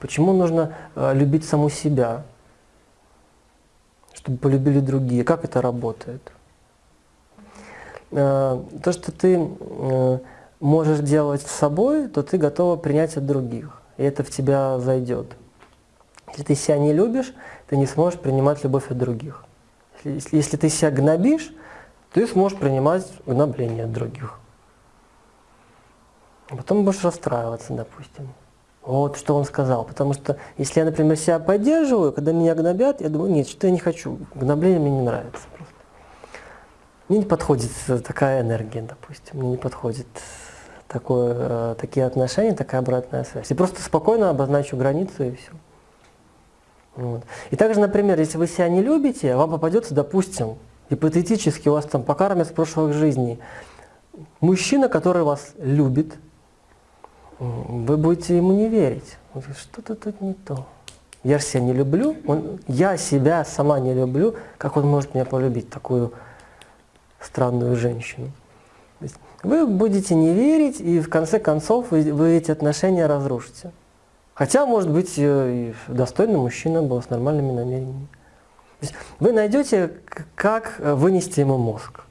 Почему нужно э, любить саму себя, чтобы полюбили другие? Как это работает? Э, то, что ты э, можешь делать с собой, то ты готова принять от других, и это в тебя зайдет. Если ты себя не любишь, ты не сможешь принимать любовь от других. Если, если ты себя гнобишь, ты сможешь принимать гнобление от других. Потом будешь расстраиваться, допустим. Вот что он сказал. Потому что если я, например, себя поддерживаю, когда меня гнобят, я думаю, нет, что я не хочу. Гнобление мне не нравится просто. Мне не подходит такая энергия, допустим. Мне не подходит такое, э, такие отношения, такая обратная связь. И просто спокойно обозначу границу и все. Вот. И также, например, если вы себя не любите, вам попадется, допустим, гипотетически у вас там по карме с прошлых жизней, мужчина, который вас любит, вы будете ему не верить. Что-то тут не то. Я же себя не люблю, он, я себя сама не люблю, как он может меня полюбить, такую странную женщину. Вы будете не верить, и в конце концов вы, вы эти отношения разрушите. Хотя, может быть, и достойный мужчина был с нормальными намерениями. вы найдете, как вынести ему мозг.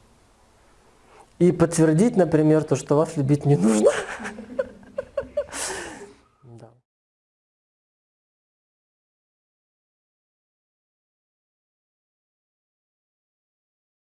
И подтвердить, например, то, что вас любить не нужно.